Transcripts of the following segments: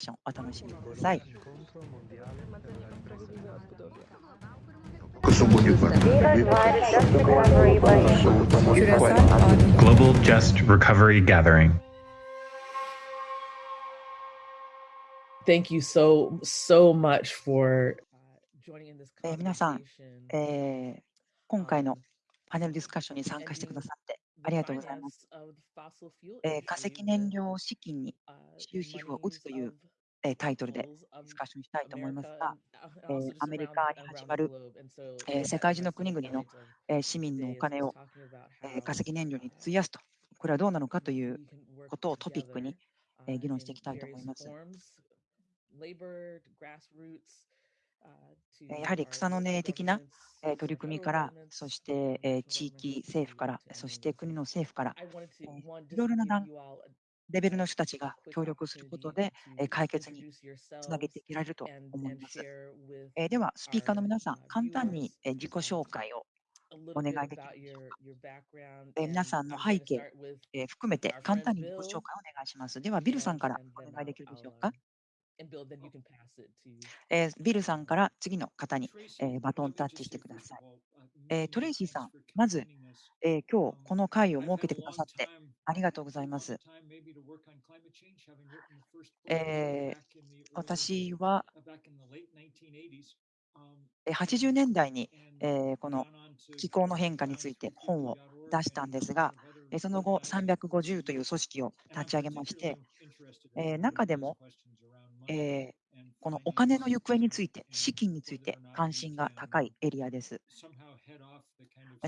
ションお楽しみください。Global Just Recovery Gathering. Thank you so, so much for joining in this conversation. 皆さん、えー、今回のパネルディスカッションに参加してくださってありがとうございます。えー、化石燃料資金に終止符を打つというえ、タイトルでディスカッションしたいと思いますが、え、アメリカに始まる、え、世界中の国々の、え市民のお金を、え化石燃料に費やすと、これはどうなのかということをトピックに、え議論していきたいと思います。やはり草の根的な取り組みから、そして地域政府から、そして国の政府から、いろいろな段レベルの人たちが協力することで解決につなげていけられると思います。では、スピーカーの皆さん、簡単に自己紹介をお願いできますでしょうか。皆さんの背景含めて簡単に自己紹介をお願いします。では、ビルさんからお願いできるでしょうか？えビルさんから次の方に、えバトンタッチしてください。えトレイシーさん、まず、え今日この会を設けてくださってありがとうございます。えー、私は80年代に、えー、この気候の変化について本を出したんですが、その後、350という組織を立ち上げまして、えー、中でも、えー、このお金の行方について、資金について関心が高いエリアです。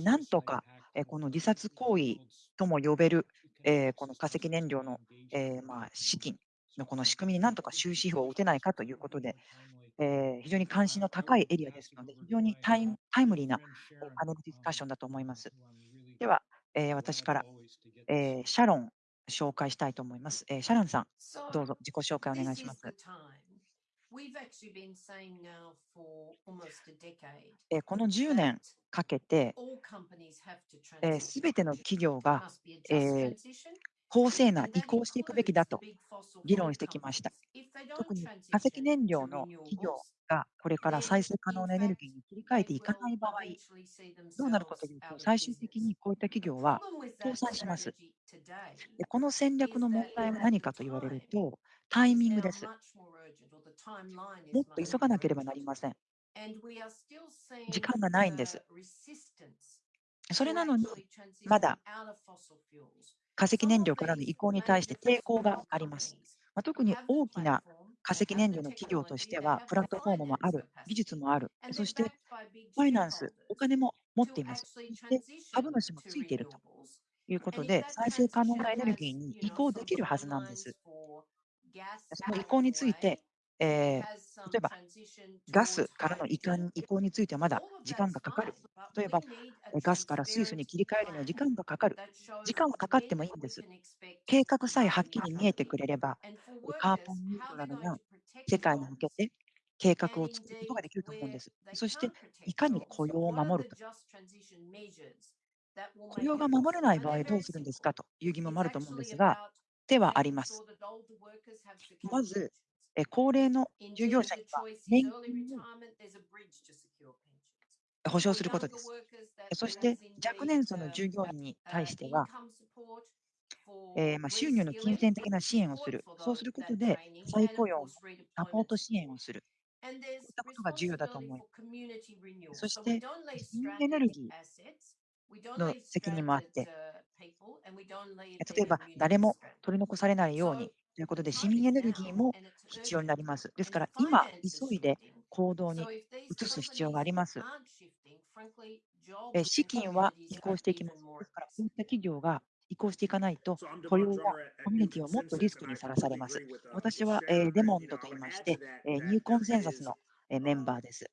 なんとか、えこの自殺行為とも呼べるえー、この化石燃料の、えー、まあ、資金のこの仕組みになんとか終止符を打てないかということで、えー、非常に関心の高いエリアですので、非常にタイムリーなパネルディスカッションだと思います。では、えー、私から、えー、シャロン紹介したいと思います。えー、シャロンさん、どうぞ自己紹介お願いします。えこの10年かけて、す、べ、ての企業が、えー、法制な移行していくべきだと議論してきました。特に化石燃料の企業がこれから再生可能なエネルギーに切り替えていかない場合、どうなるかというと、最終的にこういった企業は倒産します。でこの戦略の問題は何かと言われると、タイミングです。もっと急がなければなりません。時間がないんです。それなのに、まだ化石燃料からの移行に対して抵抗があります。ま特に大きな化石燃料の企業としては、プラットフォームもある、技術もある、そしてファイナンス、お金も持っています。で、株主もついているということで、再生可能なエネルギーに移行できるはずなんです。その移行について、えー、例えばガスからの移管移行についてはまだ時間がかかる。例えばガスから水素に切り替えるには時間がかかる。時間はかかってもいいんです。計画さえはっきり見えてくれれば、カーボンニュートラルな世界に向けて計画を作ることができると思うんです。そして、いかに雇用を守るか。雇用が守れない場合どうするんですか？という疑問もあると思うんですが、ではあります。まず、高齢の従業者には年金。を保障することです。そして若年層の従業員に対しては、えー、まあ収入の金銭的な支援をする、そうすることで再雇用、サポート支援をする、こういったことが重要だと思います。そして、新エネルギーの責任もあって、例えば誰も取り残されないように、ということで、市民エネルギーも必要になります。ですから、今、急いで行動に移す必要があります。資金は移行していきます。ですから、こういった企業が移行していかないと、雇用がコミュニティをもっとリスクにさらされます。私はデモントと言いまして、ニューコンセンサスのメンバーです。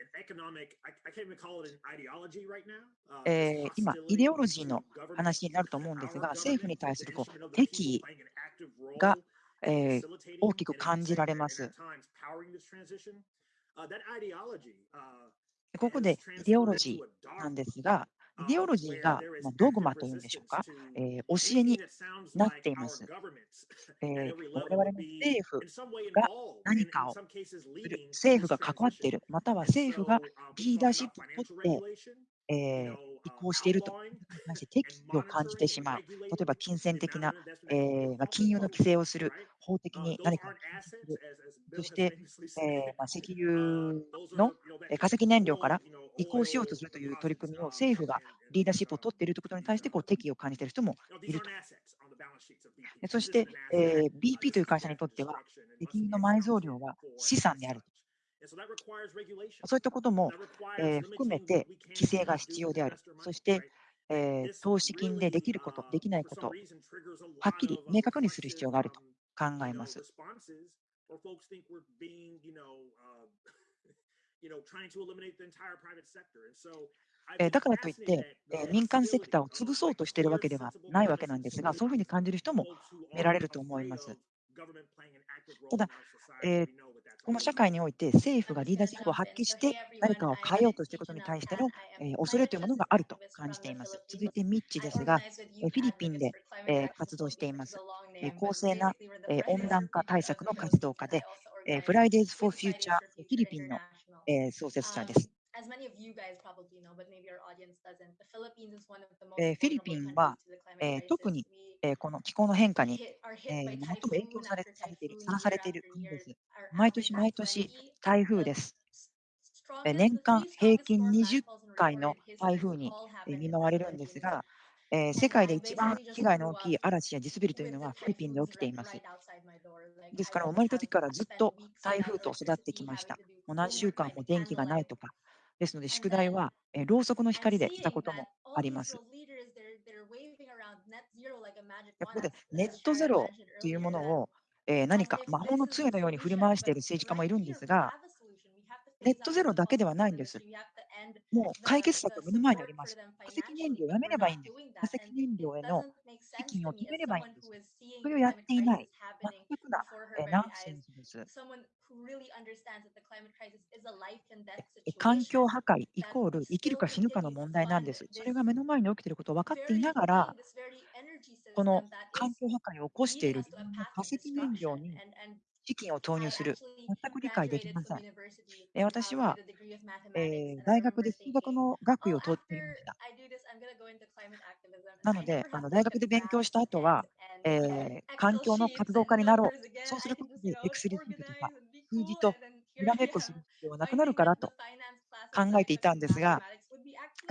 え、今、イデオロジーの話になると思うんですが、政府に対するこう敵意がえー大きく感じられます。ここでイデオロジーなんですが、イデオロジーが、まあ、ドグマというんでしょうか、えー教えになっています。えー我々の政府が何かをする、政府が関わっている、または政府がリーダーシップを取って、えー移行しているということに対して敵意を感じてしまう。例えば金銭的な、えーまあ、金融の規制をする、法的に何かする、そして、えーまあ、石油の化石燃料から移行しようとするという取り組みを政府がリーダーシップを取っているということに対してこう敵意を感じている人もいると。そして、えー BP という会社にとっては、石油の埋蔵量は資産であると。そういったことも、えー含めて規制が必要である。そして、えー投資金でできること、できないこと、はっきり明確にする必要があると考えます。えーだからといって、えー民間セクターを潰そうとしているわけではないわけなんですが、そういうふうに感じる人も見られると思います。ただ、えーこの社会において政府がリーダーシップを発揮して何かを変えようとしていることに対しての、えー恐れというものがあると感じています。続いてミッチですが、えーフィリピンで、えー活動しています。えー公正な、えー温暖化対策の活動家で、えー Fridays for Future フィリピンの、えー創設者です。えーフィリピンは、えー特に、えーこの気候の変化に、えー最も影響されされている、さらされている国です。毎年毎年台風です。えー年間平均20回の台風にえー見舞われるんですが、えー世界で一番被害の大きい嵐や地滑りというのはフィリピンで起きています。ですから、生まれた時からずっと台風と育ってきました。もう何週間も電気がないとか。ですので、宿題は、えーろうそくの光でしたこともあります。でここでネットゼロというものを、えー何か魔法の杖のように振り回している政治家もいるんですが、ネットゼロだけではないんです。もう解決策は目の前にあります。化石燃料をやめればいいんです。化石燃料への資金を止めればいいんです。それをやっていない、全くな、えーナンセンスです。え環境破壊イコール生きるか死ぬかの問題なんです。それが目の前に起きていることを分かっていながら、この環境破壊を起こしている化石燃料に資金を投入する、全く理解できません。え私は、えー大学で数学の学位を取っていました。なので、あの大学で勉強した後は、えー環境の活動家になろう。そうすることで、エクセルシーとか数字とにらめっこする必要はなくなるからと考えていたんですが、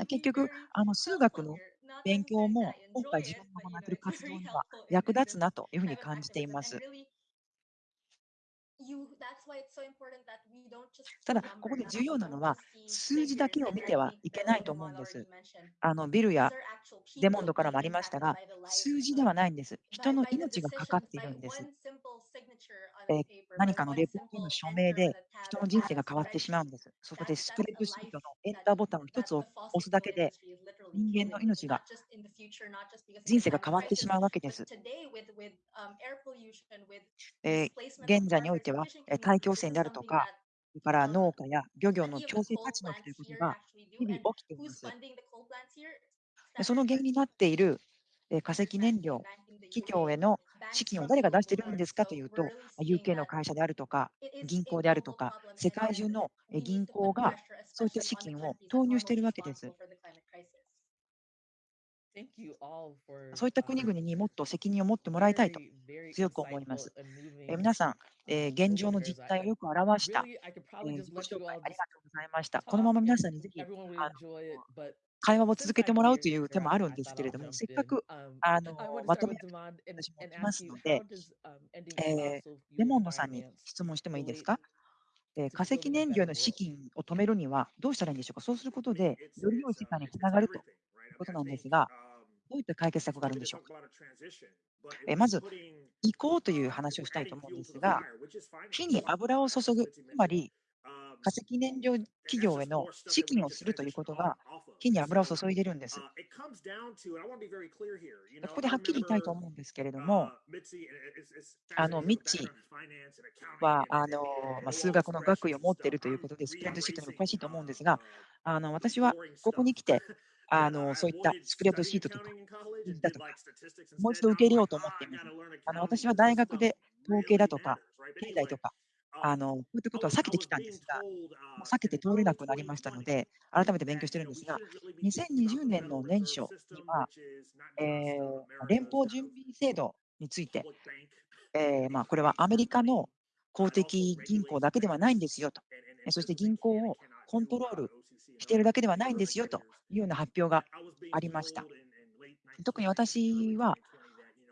結局、あの数学の勉強も今回自分が行っている活動には役立つなというふうに感じています。ただ、ここで重要なのは、数字だけを見てはいけないと思うんです。あのビルやデモンドからもありましたが、数字ではないんです。人の命がかかっているんです。えー何かのレポートの署名で人の人生が変わってしまうんです。そこでスプレッドシートのエンターボタンを一つ押すだけで人間の命が人生が変わってしまうわけです。えー現在においては、えー大気汚染であるとか、それから農家や漁業の強制立ち退きということが日々起きています。でその原因になっているえー化石燃料、企業への資金を誰が出しているんですかというと、まあ UK の会社であるとか、銀行であるとか、世界中のえー銀行がそういった資金を投入しているわけです。Thank you all for, そういった国々にもっと責任を持ってもらいたいと強く思います。え、皆さん、え、現状の実態をよく表した、えー、紹介ありがとうございました。このまま皆さんにぜひ会話を続けてもらうという手もあるんですけれども、せっかくあのまとめて私も来ますので、え、レモンのさんに質問してもいいですか、え、化石燃料の資金を止めるにはどうしたらいいんでしょうかそうすることで、より良い時間につながると。いうことなんですが、どういった解決策があるんでしょうか？えーまず、移行という話をしたいと思うんですが、火に油を注ぐ、つまり化石燃料企業への資金をするということが、火に油を注いでいるんです。ここではっきり言いたいと思うんですけれども、あのミッチーはあの、まあ、数学の学位を持っているということで、スプレッドシートにも詳しいと思うんですが、あの私はここに来て、あの、そういったスプレッドシートとか、だとか、もう一度受け入れようと思っています。あの、私は大学で統計だとか、経済とか、あの、こういったことは避けてきたんですが、もう避けて通れなくなりましたので、改めて勉強してるんですが、2020年の年初には、えー連邦準備制度について、えーまあ、これはアメリカの公的銀行だけではないんですよと、えそして銀行をコントロールしているだけではないんですよというような発表がありました。特に私は、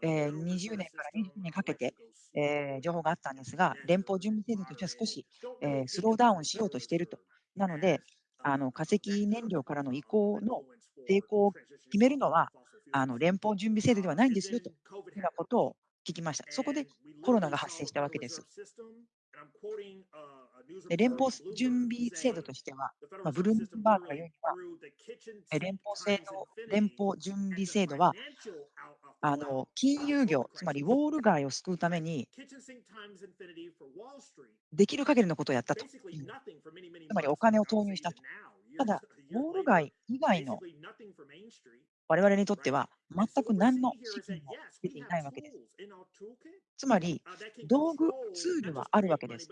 えー20年から22年かけて、えー情報があったんですが、連邦準備制度としては少し、えースローダウンしようとしていると。なので、あの化石燃料からの移行の抵抗を決めるのは、あの連邦準備制度ではないんですよというようなことを聞きました。そこでコロナが発生したわけです。で連邦準備制度としては、まあ、ブルームバーグが言うには、え連邦制度連邦準備制度はあの金融業、つまりウォール街を救うためにできる限りのことをやったと。うんつまりお金を投入したと。ただ、ウォール街以外の我々にとっては全く何の資金も出ていないわけです。つまり、道具、ツールはあるわけです。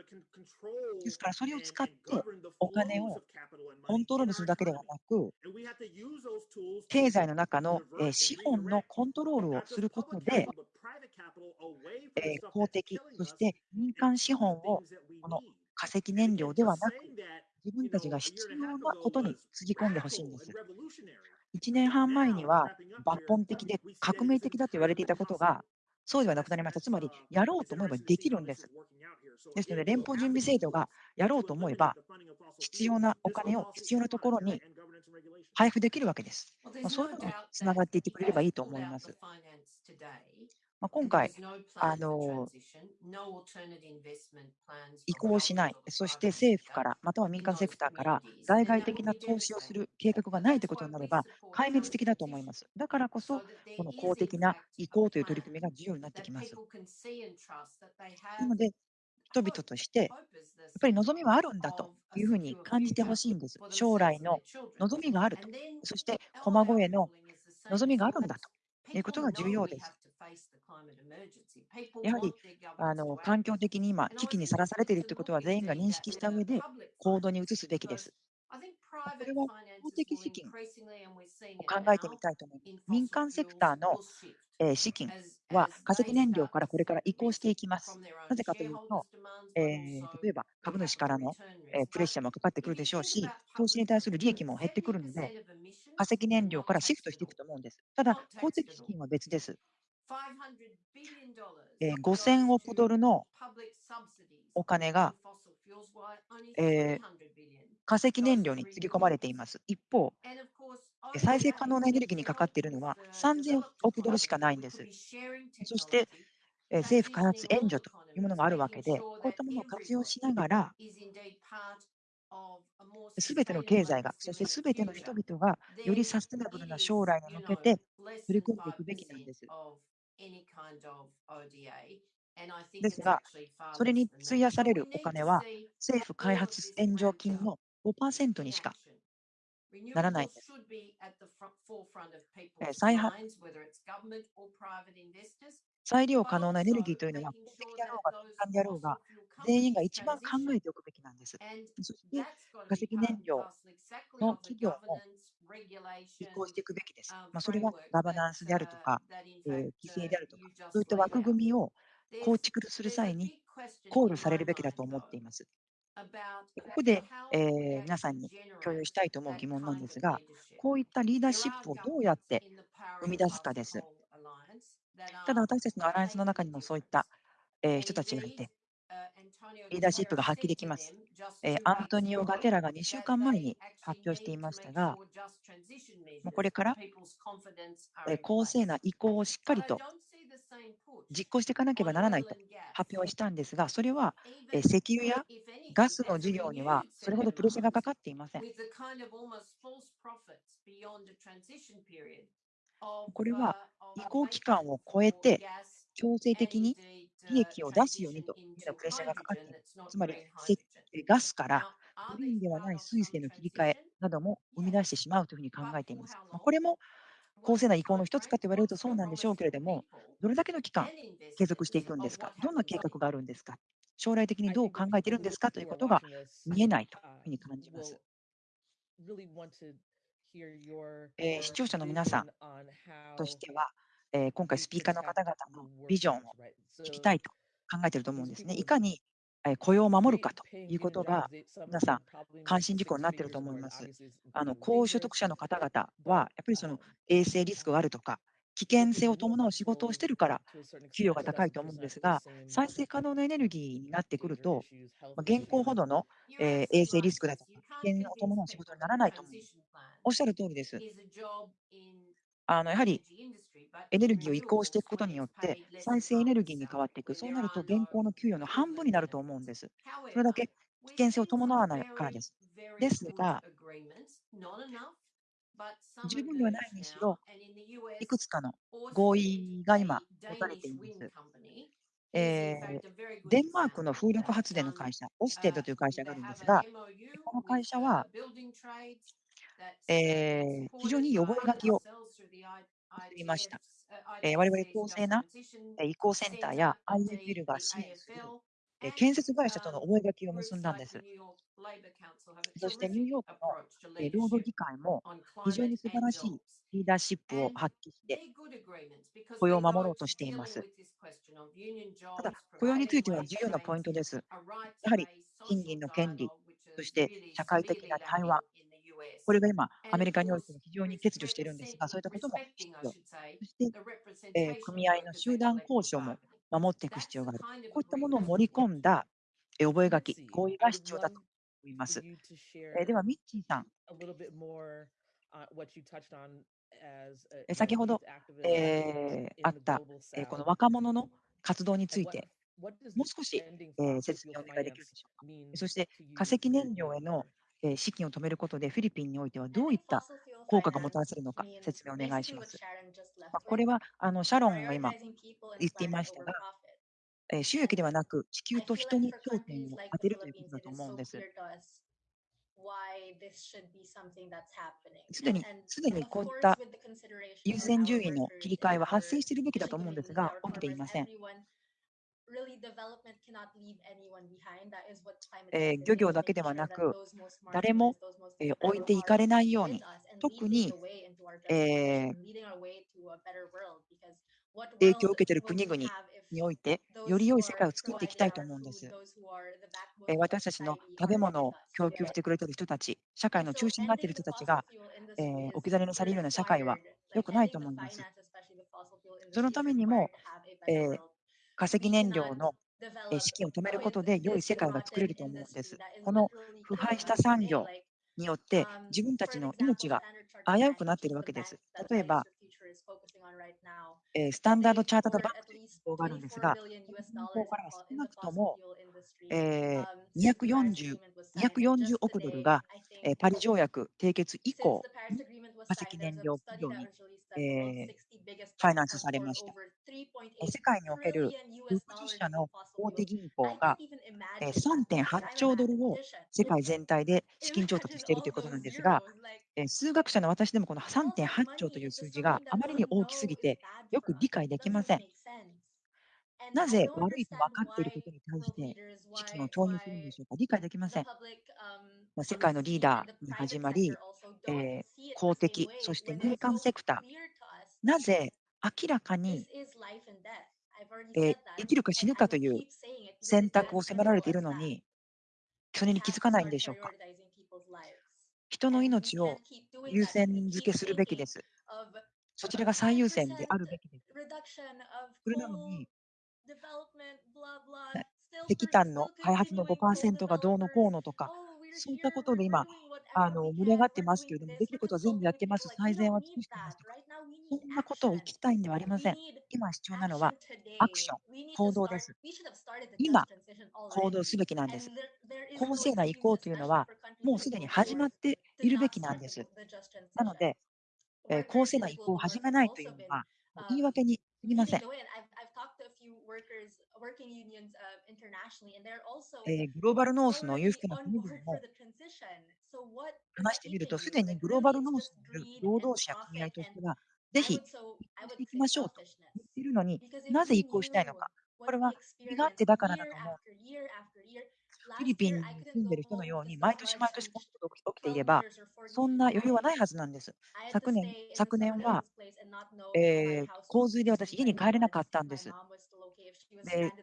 ですから、それを使ってお金をコントロールするだけではなく、経済の中の資本のコントロールをすることで、公的、そして民間資本をこの化石燃料ではなく、自分たちが必要なことにつぎ込んでほしいんです。1年半前には抜本的で革命的だと言われていたことが、そうではなくなりました。つまり、やろうと思えばできるんです。ですので、連邦準備制度がやろうと思えば、必要なお金を必要なところに配布できるわけです。そういうのにつながっていってくれればいいと思います。ま、今回、あの移行しない、そして政府から、または民間セクターから、外外的な投資をする計画がないということになれば、壊滅的だと思います。だからこそ、この公的な移行という取り組みが重要になってきます。なので人々としてやっぱり望みはあるんだというふうに感じて欲しいんです。将来の望みがあると、そして駒越えの望みがあるんだということが重要です。やはり環境的に今、危機にさらされているということは全員が認識したうえで行動に移すべきです。これは公的資金を考えてみたいと思います。民間セクターの資金は化石燃料からこれから移行していきます。なぜかというと、例えば株主からのプレッシャーもかかってくるでしょうし、投資に対する利益も減ってくるので、化石燃料からシフトしていくと思うんです。ただ、公的資金は別です。5000億ドルのお金が、えー、化石燃料につぎ込まれています。一方、再生可能なエネルギーにかかっているのは3000億ドルしかないんです。そして、えー、政府開発援助というものがあるわけで、こういったものを活用しながら、すべての経済が、そしてすべての人々が、よりサステナブルな将来に向けて取り組んでいくべきなんです。ですが、それに費やされるお金は政府開発援助金の5%にしかならない。裁量可能なエネルギーというのは、法的であろうが、民間であろうが、全員が一番考えておくべきなんです。そして、化石燃料の企業も移行していくべきです。まあ、それはガバナンスであるとか、えー、規制であるとか、そういった枠組みを構築する際に考慮されるべきだと思っています。ここで、えー、皆さんに共有したいと思う疑問なんですが、こういったリーダーシップをどうやって生み出すかです。ただ私たちのアライアンスの中にもそういった人たちがいて、リーダーシップが発揮できます。アントニオ・ガテラが2週間前に発表していましたが、これから公正な移行をしっかりと実行していかなければならないと発表したんですが、それは石油やガスの事業にはそれほどプレッシャーがかかっていません。これは移行期間を超えて強制的に利益を出すようにというプレッシャーがかかっている。つまり、ガスからグリーンではない水素への切り替えなども生み出してしまうというふうに考えています。これも公正な移行の一つかと言われるとそうなんでしょうけれども、どれだけの期間継続していくんですか、どんな計画があるんですか、将来的にどう考えているんですかということが見えないというふうに感じます。えー、視聴者の皆さんとしては、えー、今回スピーカーの方々のビジョンを聞きたいと考えていると思うんですね。いかに雇用を守るかということが、皆さん、関心事項になっていると思います。あの高所得者の方々は、やっぱりその衛生リスクがあるとか、危険性を伴う仕事をしているから、給与が高いと思うんですが、再生可能なエネルギーになってくると、ま現行ほどの、え衛生リスクだとか、危険を伴う仕事にならないと思うんです。おっしゃる通りです。あのやはりエネルギーを移行していくことによって、再生エネルギーに変わっていく、そうなると現行の給与の半分になると思うんです。それだけ危険性を伴わないからです。ですが、十分ではないにしろ、いくつかの合意が今、持たれています。えー、デンマークの風力発電の会社、オステッドという会社があるんですが、この会社は、えー、非常に覚書を作りました。えー、我々公正な移行センターや IFL が支援するえ建設会社との覚書を結んだんです。そしてニューヨークのえ労働議会も非常に素晴らしいリーダーシップを発揮して雇用を守ろうとしています。ただ、雇用については重要なポイントです。やはり賃金の権利、そして社会的な対話、これが今、アメリカにおいても非常に欠如しているんですが、そういったことも必要。そして、えー、組合の集団交渉も守っていく必要がある。こういったものを盛り込んだ覚書、合意が必要だと思います。えー、では、ミッチーさん。先ほど、えー、あった、えー、この若者の活動について、もう少し、えー、説明をお願いできるでしょうか。そして、化石燃料へのえ資金を止めることでフィリピンにおいてはどういった効果がもたらせるのか説明お願いします。まあ、これはあのシャロンが今言っていましたが、え収益ではなく地球と人に焦点を当てるということだと思うんです。すでに、すでにこういった優先順位の切り替えは発生しているべきだと思うんですが、起きていません。えー、漁業だけではなく、誰も、えー、置いていかれないように、特に、えー、影響を受けている国々において、より良い世界を作っていきたいと思うんです。え私たちの食べ物を供給してくれている人たち、社会の中心になっている人たちが、えー、置き去りにされるような社会は良くないと思います。そのためにも、えー、化石燃料の資金を止めることで良い世界が作れると思うんです。この腐敗した産業によって自分たちの命が危うくなっているわけです。例えば、スタンダードチャータードバンクという機構があるんですが、この銀行から少なくとも、え 240, 240億ドルが、えパリ条約締結以降、化石燃料企業に、えファイナンスされました。世界における60社の大手銀行が3.8兆ドルを世界全体で資金調達しているということなんですが、数学者の私でもこの3.8兆という数字があまりに大きすぎてよく理解できません。なぜ悪いと分かっていることに対して資金を投入するんでしょうか？理解できません。世界のリーダーに始まり、えー、公的、そして民間セクター、なぜ明らかに、えー、生きるか死ぬかという選択を迫られているのに、それに気づかないんでしょうか？人の命を優先付けするべきです。そちらが最優先であるべきです。それなのに、石炭の開発の5%がどうのこうのとか、そういったことで今、あの盛り上がってますけれども、できることは全部やってます、最善は尽くしてますとか、そんなことを聞きたいんではありません。今必要なのはアクション、行動です。今、行動すべきなんです。公正な移行というのは、もうすでに始まっているべきなんです。なので、えー、公正な移行を始めないというのは、言い訳にすぎません。えーグローバルノースの裕福な国々も話してみると、すでにグローバルノースにいる労働者組合としては、ぜひ移行していきましょうと言っているのになぜ移行したいのか。これは国があってだからだと思う。フィリピンに住んでる人のように、毎年毎年このことが起きていれば、そんな余裕はないはずなんです。昨年昨年は、えー洪水で私、家に帰れなかったんです。で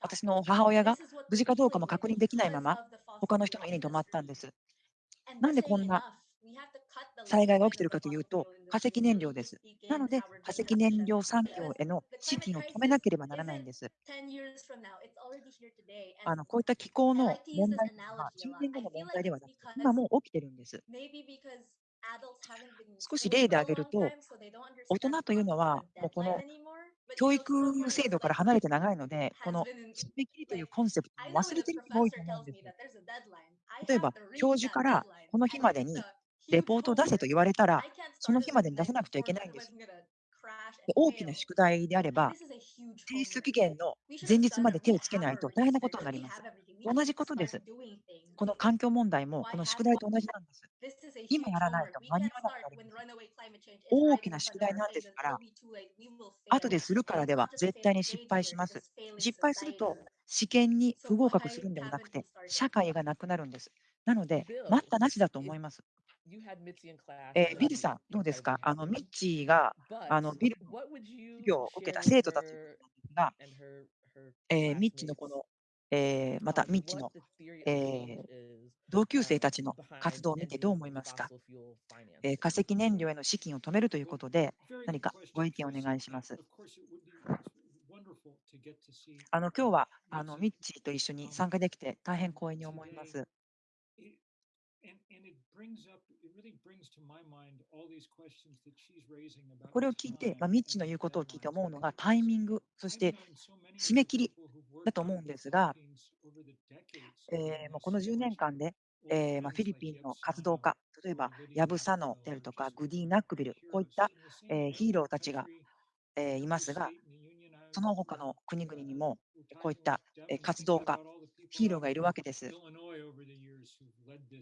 私の母親が無事かどうかも確認できないまま、他の人の家に泊まったんです。なんでこんな災害が起きているかというと、化石燃料です。なので、化石燃料産業への資金を止めなければならないんです。あのこういった気候の問題は、10年後の問題ではなくて、今もう起きてるんです。少し例で挙げると、大人というのは、もうこの教育制度から離れて長いので、この締め切りというコンセプトを忘れている人が多いと思うんです。例えば、教授からこの日までにレポートを出せと言われたら、その日までに出さなくちゃいけないんです。で大きな宿題であれば、提出期限の前日まで手をつけないと大変なことになります。同じことです。この環境問題もこの宿題と同じなんです。今やらないと間に合わなくなります。大きな宿題なんですから、後でするからでは絶対に失敗します。失敗すると試験に不合格するんでもなくて、社会がなくなるんです。なので、待ったなしだと思います。えー、ビルさん、どうですか？あのミッチーがあのビルの授業を受けた生徒たちが、えー、ミッチーのこの、えー、またミッチーの、えー、同級生たちの活動を見てどう思いますか、えー、化石燃料への資金を止めるということで、何かご意見をお願いします。あの今日はあのミッチーと一緒に参加できて、大変光栄に思います。これを聞いて、ミッチの言うことを聞いて思うのがタイミング、そして締め切りだと思うんですが、この10年間で、フィリピンの活動家、例えばヤブ・サノであるとか、グディ・ナックビル、こういった、ヒーローたちが、いますが、その他の国々にもこういった活動家、ヒーローがいるわけです。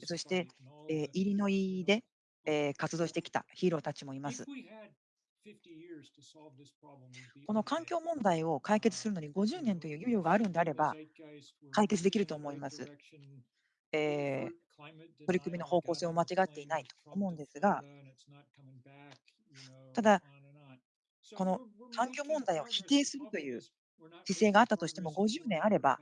そして、イリノイで活動してきたヒーローたちもいます。この環境問題を解決するのに50年という猶予があるのであれば、解決できると思います。え取り組みの方向性を間違っていないと思うんですが、ただ、この環境問題を否定するという姿勢があったとしても、50年あれば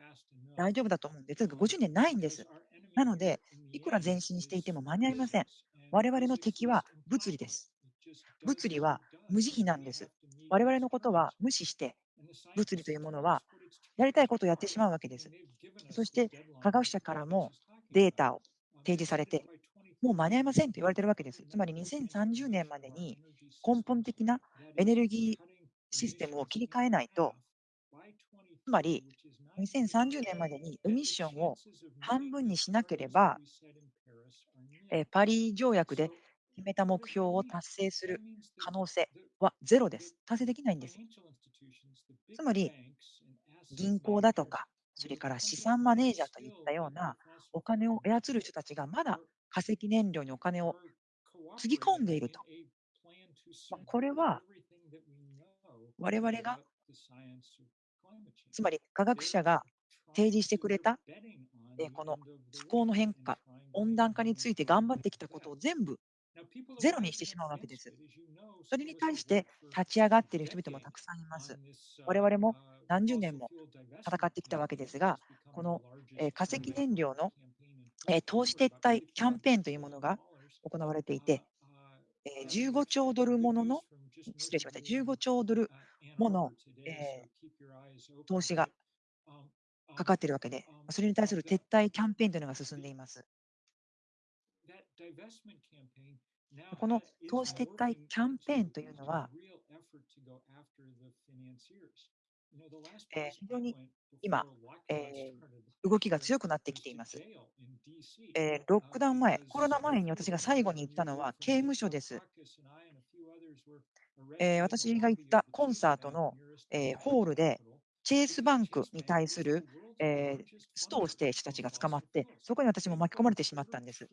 大丈夫だと思うんです、す50年ないんです。なので、いくら前進していても間に合いません。我々の敵は物理です。物理は無慈悲なんです。我々のことは無視して、物理というものはやりたいことをやってしまうわけです。そして、科学者からもデータを提示されて、もう間に合いませんと言われているわけです。つまり2030年までに根本的なエネルギーシステムを切り替えないと、つまり2030年までにエミッションを半分にしなければ、えー、パリ条約で決めた目標を達成する可能性はゼロです。達成できないんです。つまり、銀行だとか、それから資産マネージャーといったようなお金を操る人たちがまだ化石燃料にお金をつぎ込んでいると。ま、これは我々がつまり科学者が提示してくれたこの不幸の変化温暖化について頑張ってきたことを全部ゼロにしてしまうわけです。それに対して立ち上がっている人々もたくさんいます。我々も何十年も戦ってきたわけですが、この化石燃料の投資撤退キャンペーンというものが行われていて、15兆ドルものの、失礼しました、15兆ドルもの、えー、投資がかかっているわけで、それに対する撤退キャンペーンというのが進んでいます。この投資撤退キャンペーンというのは、えー、非常に今、えー、動きが強くなってきています、えー。ロックダウン前、コロナ前に私が最後に行ったのは刑務所です。えー、私が行ったコンサートの、えー、ホールで、チェイスバンクに対する、えー、ストをして人たちが捕まって、そこに私も巻き込まれてしまったんです。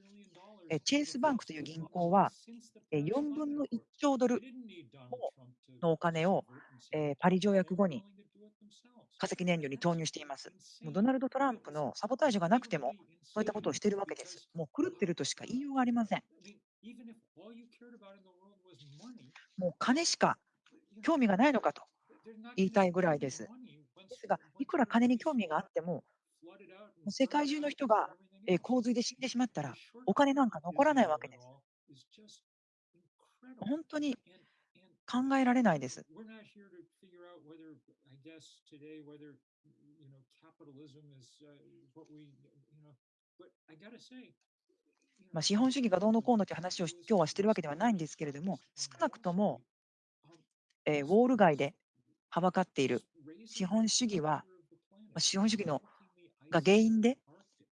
えー、チェイスバンクという銀行は、えー、4分の1兆ドルのお金を、えー、パリ条約後に化石燃料に投入しています。もうドナルド・トランプのサボタージュがなくても、そういったことをしているわけです。もう狂ってるとしか言いようがありません。もう金しか興味がないのかと言いたいぐらいです。ですが、いくら金に興味があっても、もう世界中の人がえー洪水で死んでしまったら、お金なんか残らないわけです。本当に考えられないです。Uh, まあ、資本主義がどうのこうのという話をし今日はしてるわけではないんですけれども、少なくとも、えーウォール街ではばかっている資本主義は、まあ資本主義のが原因で、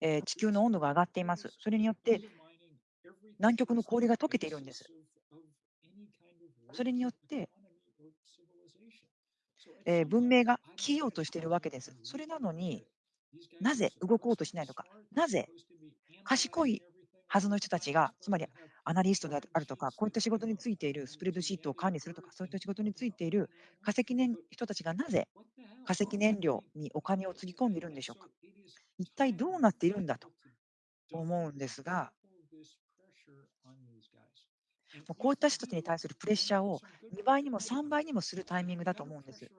えー地球の温度が上がっています。それによって南極の氷が溶けているんです。それによって、えー文明が消えようとしているわけです。それなのになぜ動こうとしないのか、なぜ賢いはずの人たちが、つまりアナリストであるとか、こういった仕事についているスプレッドシートを管理するとか、そういった仕事についている化石燃人たちがなぜ化石燃料にお金をつぎ込んでいるんでしょうか。一体どうなっているんだと思うんですが、こういった人たちに対するプレッシャーを2倍にも3倍にもするタイミングだと思うんです。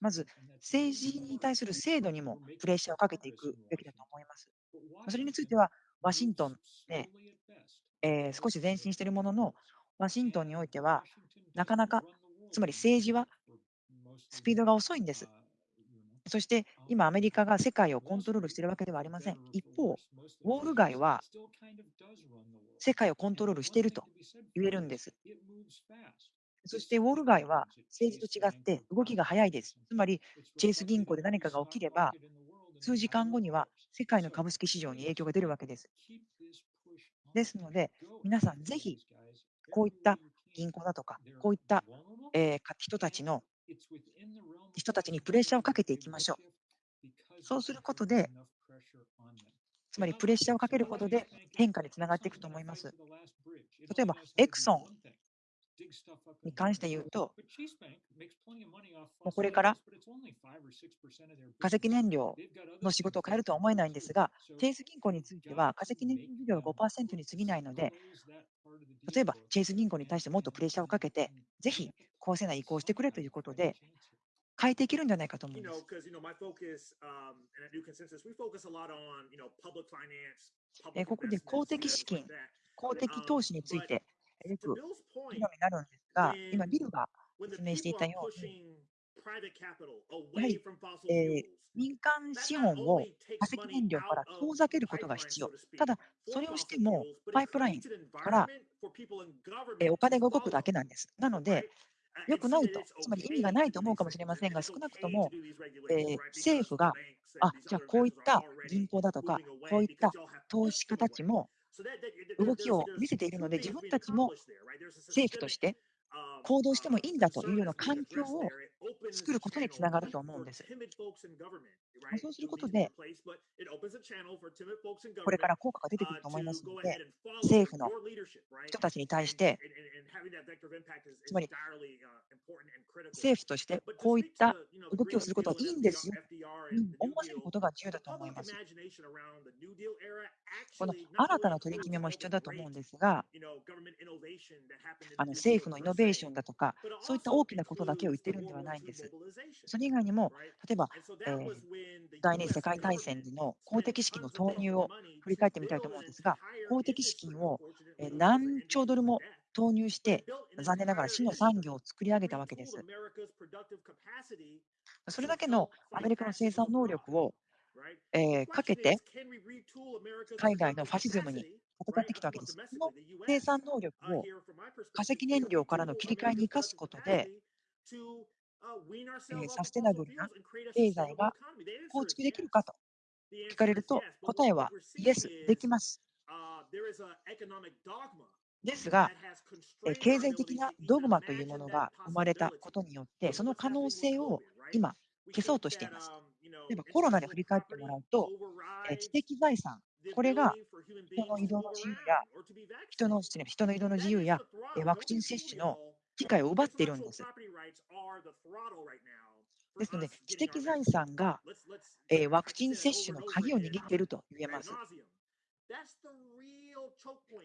まず、政治に対する制度にもプレッシャーをかけていくべきだと思います。それについては、ワシントンで、えー少し前進しているものの、ワシントンにおいては、なかなか、つまり政治はスピードが遅いんです。そして今、アメリカが世界をコントロールしているわけではありません。一方、ウォール街は世界をコントロールしていると言えるんです。そしてウォール街は政治と違って動きが早いです。つまり、チェイス銀行で何かが起きれば、数時間後には世界の株式市場に影響が出るわけです。ですので、皆さんぜひこういった銀行だとか、こういった、人たちの人たちにプレッシャーをかけていきましょう。そうすることで、つまりプレッシャーをかけることで変化につながっていくと思います。例えば、エクソンに関して言うと、もうこれから化石燃料の仕事を変えるとは思えないんですが、チェイス銀行については化石燃料が5%に過ぎないので、例えばチェイス銀行に対してもっとプレッシャーをかけて、ぜひ公正な移行をしてくれということで、変えていけるんじゃないかと思います。um, ここで公的資金.公的投資についてよく議になるんですが、今、ビルが説明していたように、やはり、え、民間資本を化石燃料から遠ざけることが必要、ただそれをしてもパイプラインから、え、お金が動くだけなんです。なので、よくないと、つまり意味がないと思うかもしれませんが、少なくとも、え、政府が、あじゃあこういった銀行だとか、こういった投資家たちも動きを見せているので、自分たちも政府として行動してもいいんだというような環境を作ることにつながると思うんです。そうすることで、これから効果が出てくると思いますので、政府の人たちに対して、つまり政府としてこういった動きをすることはいいんですよ、思わせることが重要だと思います。この新たな取り決めも必要だと思うんですが、あの政府のイノベーションだとか、そういった大きなことだけを言ってるんではないんです。それ以外にも、例えば、えー、第二次世界大戦の公的資金の投入を振り返ってみたいと思うんですが、公的資金を何兆ドルも投入して、残念ながら市の産業を作り上げたわけです。それだけのアメリカの生産能力をえ、かけて、海外のファシズムに戦ってきたわけです。この生産能力を化石燃料からの切り替えに生かすことで、え、サステナブルな経済が構築できるかと聞かれると、答えはイエス、できます。ですが、え、経済的なドグマというものが生まれたことによって、その可能性を今、消そうとしています。例えばコロナで振り返ってもらうと、えー知的財産、これが人の移動の自由や人の人の移動の自由やえーワクチン接種の機会を奪っているんです。ですので、知的財産が、えーワクチン接種の鍵を握っていると言えます。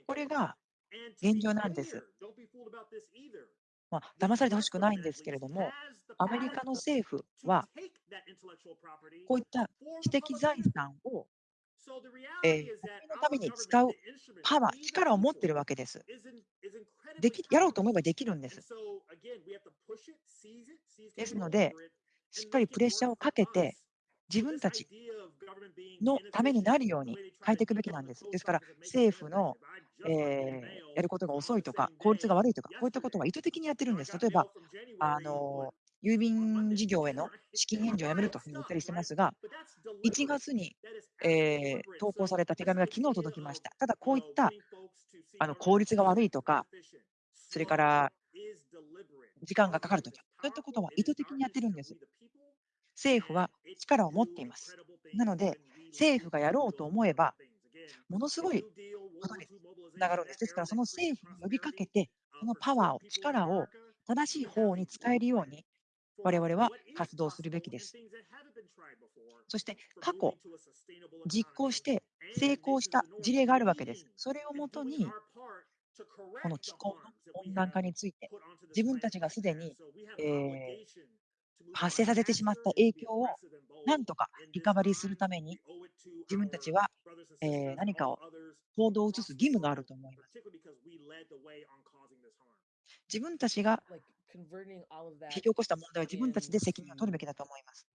これが現状なんです。まあ、騙されてほしくないんですけれども、アメリカの政府は、こういった知的財産を、えー国民のために使うパワー、力を持っているわけです。できやろうと思えばできるんです。ですので、しっかりプレッシャーをかけて、自分たちのためになるように変えていくべきなんです。ですから、政府の、えーやることが遅いとか、効率が悪いとか、こういったことは意図的にやってるんです。例えば、あの郵便事業への資金援助をやめるというふうに言ったりしてますが、1月に、えー投稿された手紙が昨日届きました。ただ、こういったあの効率が悪いとか、それから時間がかかるとか、そういったことは意図的にやってるんです。政府は力を持っています。なので、政府がやろうと思えば、ものすごいことにつながるんです。ですから、その政府に呼びかけて、そのパワーを、力を正しい方に使えるように、我々は活動するべきです。そして、過去、実行して成功した事例があるわけです。それをもとに、この気候の温暖化について、自分たちがすでに、えー発生させてしまった影響をなんとかリカバリーするために、自分たちは、えー何かを行動を移す義務があると思います。自分たちが引き起こした問題は自分たちで責任を取るべきだと思います。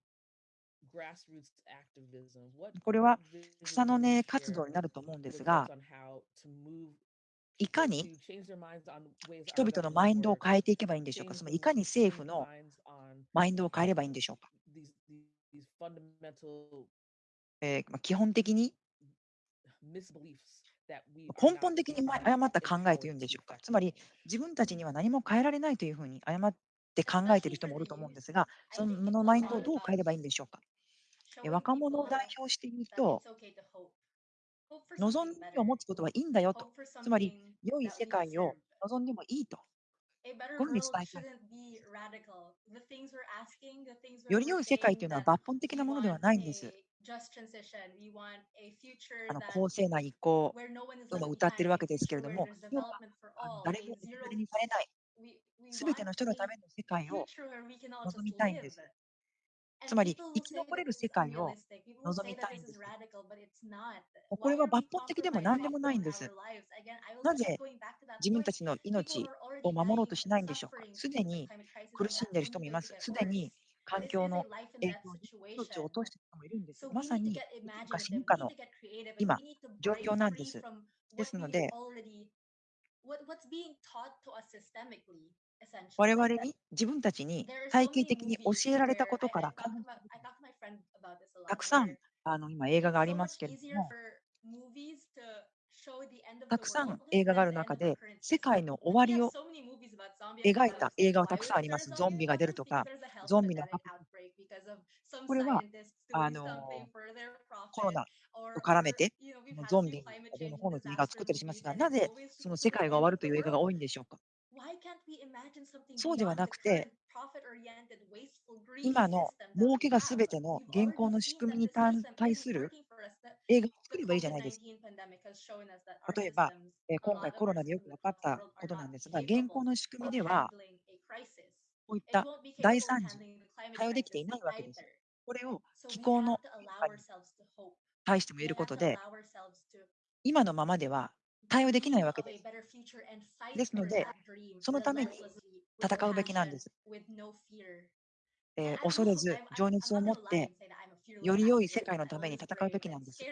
これは草の根活動になると思うんですが、いかに人々のマインドを変えていけばいいんでしょうか、まりいかに政府のマインドを変えればいいんでしょうか？えーまあ基本的に？根本的に誤った考えというんでしょうか？つまり自分たちには何も変えられないというふうに誤って考えている人もおると思うんですが、そのマインドをどう変えればいいんでしょうか？え若者を代表している人、望みを持つことはいいんだよと。つまり、良い世界を望んでもいいと。こに伝えたい。より良い世界というのは抜本的なものではないんです。あの公正な移行とも歌ってるわけですけれども、要は誰も置き去りにされない、すべての人のための世界を望みたいんです。つまり、生き残れる世界を望みたいんです。これは抜本的でも何でもないんです。なぜ自分たちの命を守ろうとしないんでしょうか。すでに苦しんでいる人もいます。すでに環境の影響に命を落としている人もいるんです。まさに生か死ぬかの今、状況なんです。ですので、我々に自分たちに体系的に教えられたことからたくさんあの今映画がありますけれども、たくさん映画がある中で世界の終わりを描いた映画はたくさんあります。ゾンビが出るとか、ゾンビのこれはあのコロナと絡めてゾンビのこうのという映画を作ったりしますが、なぜその世界が終わるという映画が多いんでしょうか？そうではなくて、今の儲けがすべての現行の仕組みに対対する映画を作ればいいじゃないですか。例えば、えー今回コロナでよく分かったことなんですが、現行の仕組みでは、こういった大惨事、対応できていないわけです。これを気候の対しても言えることで、今のままでは対応できないわけです。ですので、そのために戦うべきなんです。えー恐れず、情熱を持って、より良い世界のために戦うべきなんです。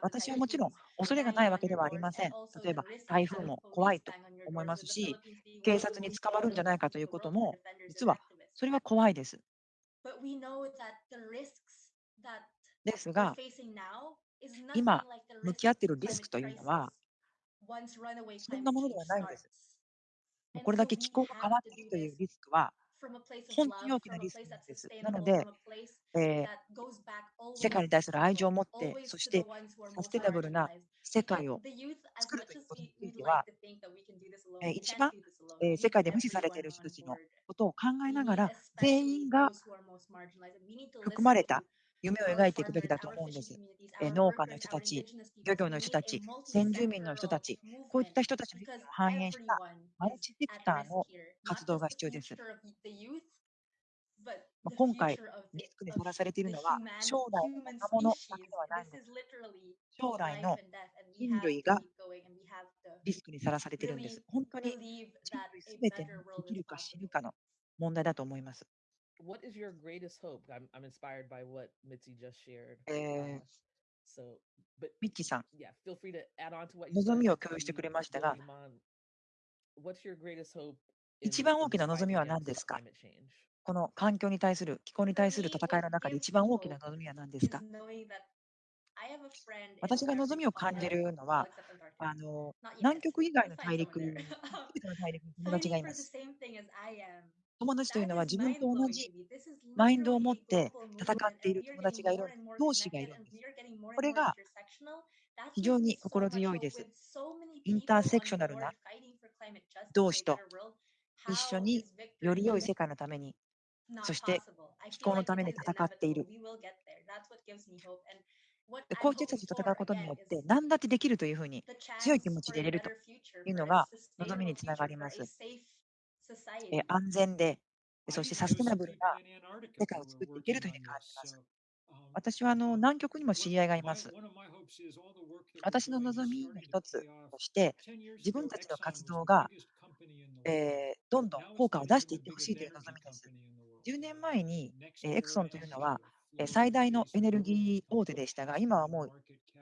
私はもちろん恐れがないわけではありません。例えば台風も怖いと思いますし、警察に捕まるんじゃないかということも、実はそれは怖いです。ですが、今向き合っているリスクというのは、そんなものではないんです。これだけ気候が変わっているというリスクは、本当に大きなリスクなんです。なので、えー世界に対する愛情を持って、そしてサステナブルな世界を作るということについては、えー一番、えー世界で無視されている人たちのことを考えながら、全員が含まれた夢を描いていくべきだと思うんです。え農家の人たち、漁業の人たち、先住民の人たち、こういった人たちの意見を反映したマルチセクターの活動が必要です。今回、リスクにさらされているのは、将来の若者だけではないんです。将来の人類がリスクにさらされているんです。本当に人類すべてが生きるか死ぬかの問題だと思います。What is your greatest hope? I'm, I'm inspired by what Mitzi just shared. えー Uh, so, but ミッチーさん、yeah, feel free to add on to what you 望 said. みを共有してくれましたが Iman, What's your greatest hope in- 一番大きな in 望み fighting は何 against ですか climate change? この環境に対する、気候に対する戦いの中で一番大きな望みは何ですか私が望みを感じるのは、あの南極以外の大陸、すべての大陸に友達がいます。友達というのは自分と同じマインドを持って戦っている友達がいる、同士がいるんです。これが非常に心強いです。インターセクショナルな同士と一緒により良い世界のために、そして気候のために戦っている。でこういう人たちと戦うことによって、何だってできるというふうに強い気持ちでいれるというのが望みにつながります。えー安全で、そしてサステナブルな世界を作っていけるというふうに感じます。私はあの南極にも知り合いがいます。私の望みの一つとして、自分たちの活動が、えーどんどん効果を出していってほしいという望みです。10年前に、えーエクソンというのは、えー最大のエネルギー大手でしたが、今はもう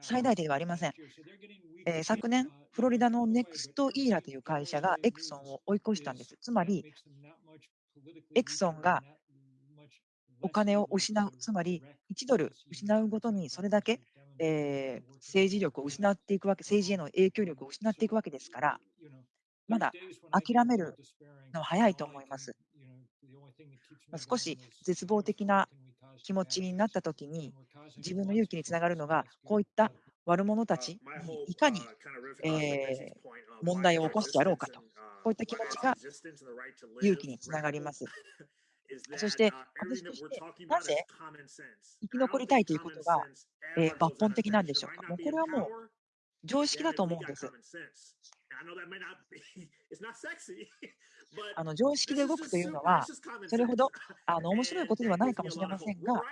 最大手ではありません。えー昨年、フロリダのネクストイーラという会社がエクソンを追い越したんです。つまり、エクソンがお金を失う、つまり1ドル失うごとにそれだけ、えー政治力を失っていくわけ、政治への影響力を失っていくわけですから、まだ諦めるのは早いと思います。まあ少し絶望的な気持ちになったときに、自分の勇気につながるのが、こういった悪者たちにいかに、えー問題を起こしてやろうかと、こういった気持ちが勇気につながります。そして、私として、なぜ生き残りたいということが、えー抜本的なんでしょうか。もうこれはもう常識だと思うんです。あの常識で動くというのは、それほど あの面白いことではないかもしれませんが、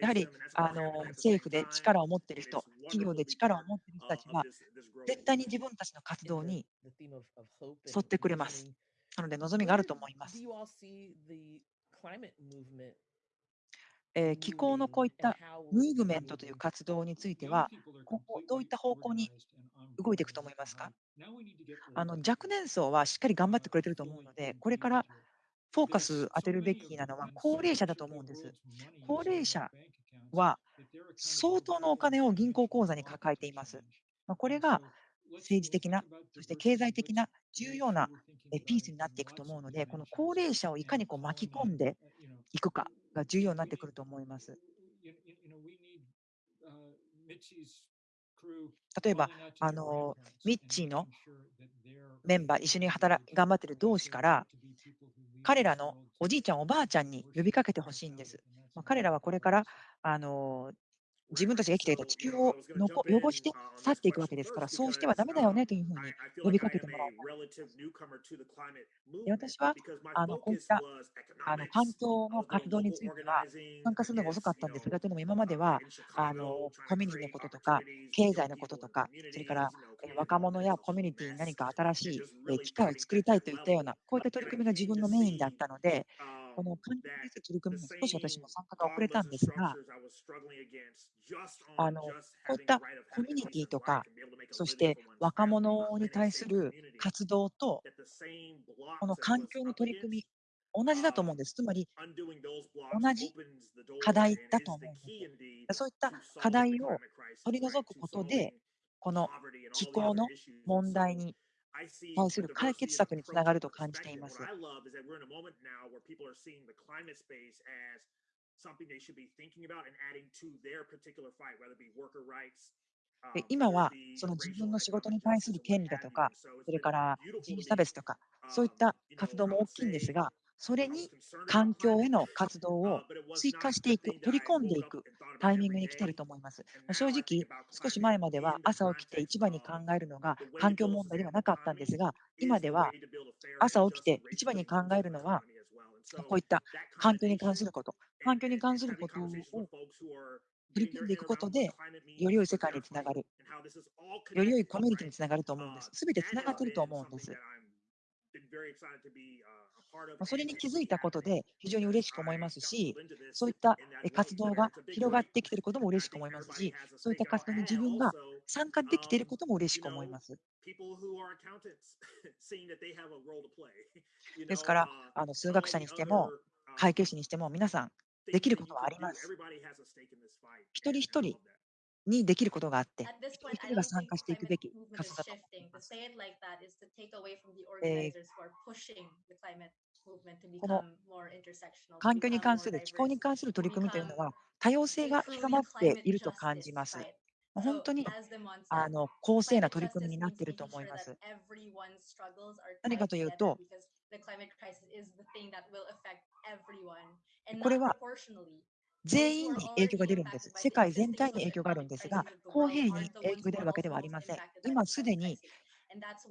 やはりあの政府で力を持っている人、企業で力を持っている人たちは、絶対に自分たちの活動に沿ってくれます。なので望みがあると思います。you all see the climate movement えー気候のこういったムーブメントという活動については、今後どういった方向に動いていくと思いますか？あの若年層はしっかり頑張ってくれてると思うので、これからフォーカス当てるべきなのは高齢者だと思うんです。高齢者は相当のお金を銀行口座に抱えています。まあこれが政治的な、そして経済的な重要なえピースになっていくと思うので、この高齢者をいかにこう巻き込んでいくかが重要になってくると思います。例えば、あのミッチーのメンバー、一緒に働頑張っている同士から、彼らのおじいちゃん、おばあちゃんに呼びかけてほしいんです。まあ、彼らはこれから、あの自分たちが生きていた地球をのこ汚して去っていくわけですから、そうしてはダメだよねというふうに呼びかけてもらいで私はあのこういったあの環境の活動については参加するのが遅かったんですが、というのも今まではあのコミュニティのこととか、経済のこととか、それから若者やコミュニティに何か新しい機会を作りたいといったような、こういった取り組みが自分のメインだったので、この環境に対する取り組みも少し私も参加が遅れたんですが、あのこういったコミュニティとか、そして若者に対する活動と、この環境の取り組み、同じだと思うんです。つまり、同じ課題だと思うんです。そういった課題を取り除くことで、この気候の問題に本する解決策につながると感じています。今はその自分の仕事に対する権利だとか、それから人種差別とか、そういった活動も大きいんですが、それに環境への活動を追加していく、取り込んでいくタイミングに来ていると思います。正直、少し前までは朝起きて一番に考えるのが環境問題ではなかったんですが、今では朝起きて一番に考えるのはこういった環境に関すること、環境に関することを取り組んでいくことで、より良い世界につながる、より良いコミュニティにつながると思うんです。すべてつながってると思うんです。それに気づいたことで非常に嬉しく思いますし、そういった活動が広がってきていることも嬉しく思いますし、そういった活動に自分が参加できていることも嬉しく思います。ですから、あの数学者にしても、会計士にしても、皆さん、できることはあります。一人一人にできることがあって、一人が参加していくべき活動。この環境に関する、気候に関する取り組みというのは、多様性が広まっていると感じます。本当にあの公正な取り組みになっていると思います。何かというと、これは全員に影響が出るんです。世界全体に影響があるんですが、公平に影響が出るわけではありません。今すでに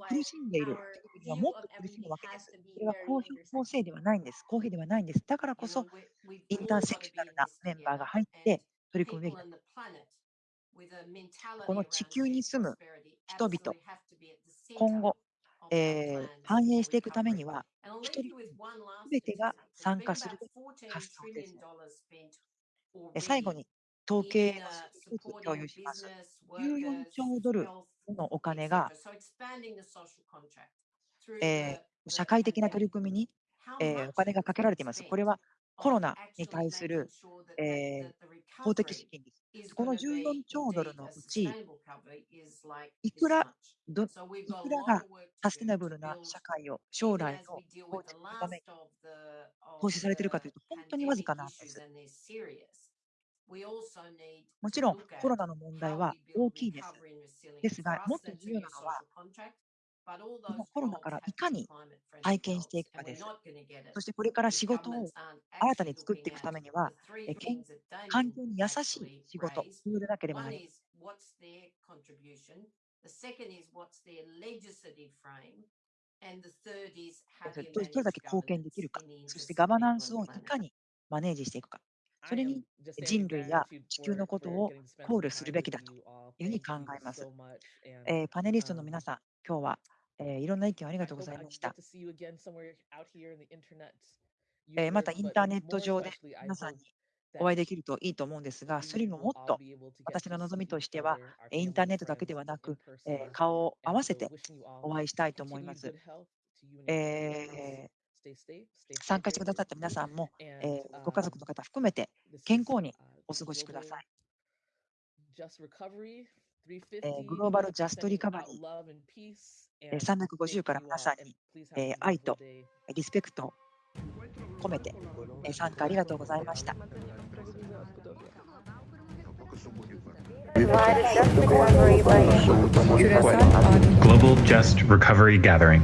苦しんでいる。はもっと苦しむわけです。それは公のせいではないんです。公平ではないんです。だからこそ、インターセクショナルなメンバーが入って取り組むべき。この地球に住む人々、今後、えー、反映していくためには、一人すべてが参加する発想です。最後に、統計が共有します。14兆ドルのお金が、社会的な取り組みに、お金がかけられています。これはコロナに対する、法的資金です。この14兆ドルのうち、いくら,がサステナブルな社会を将来の法的のために奉仕されているかというと、本当にわずかなんです。もちろんコロナの問題は大きいです。ですが、もっと重要なのは、コロナからいかに体験していくかです。そしてこれから仕事を新たに作っていくためには、環境に優しい仕事、そうでければなりませ。どれだけ貢献できるか、そしてガバナンスをいかにマネージしていくか。それに人類や地球のことを考慮するべきだというふうに考えます。えー、パネリストの皆さん、今日は、えー、いろんな意見をありがとうございました。えー、またインターネット上で皆さんにお会いできるといいと思うんですが、それにももっと私の望みとしては、インターネットだけではなく、えー、顔を合わせてお会いしたいと思います。えー、参加してくださった皆さんも、えー、ご家族の方含めて健康にお過ごしください。えー、グローバル・ジャスト・リカバリー350から皆さんに、えー、愛とリスペクトを込めて、えー、参加ありがとうございました。Global Just Recovery Gathering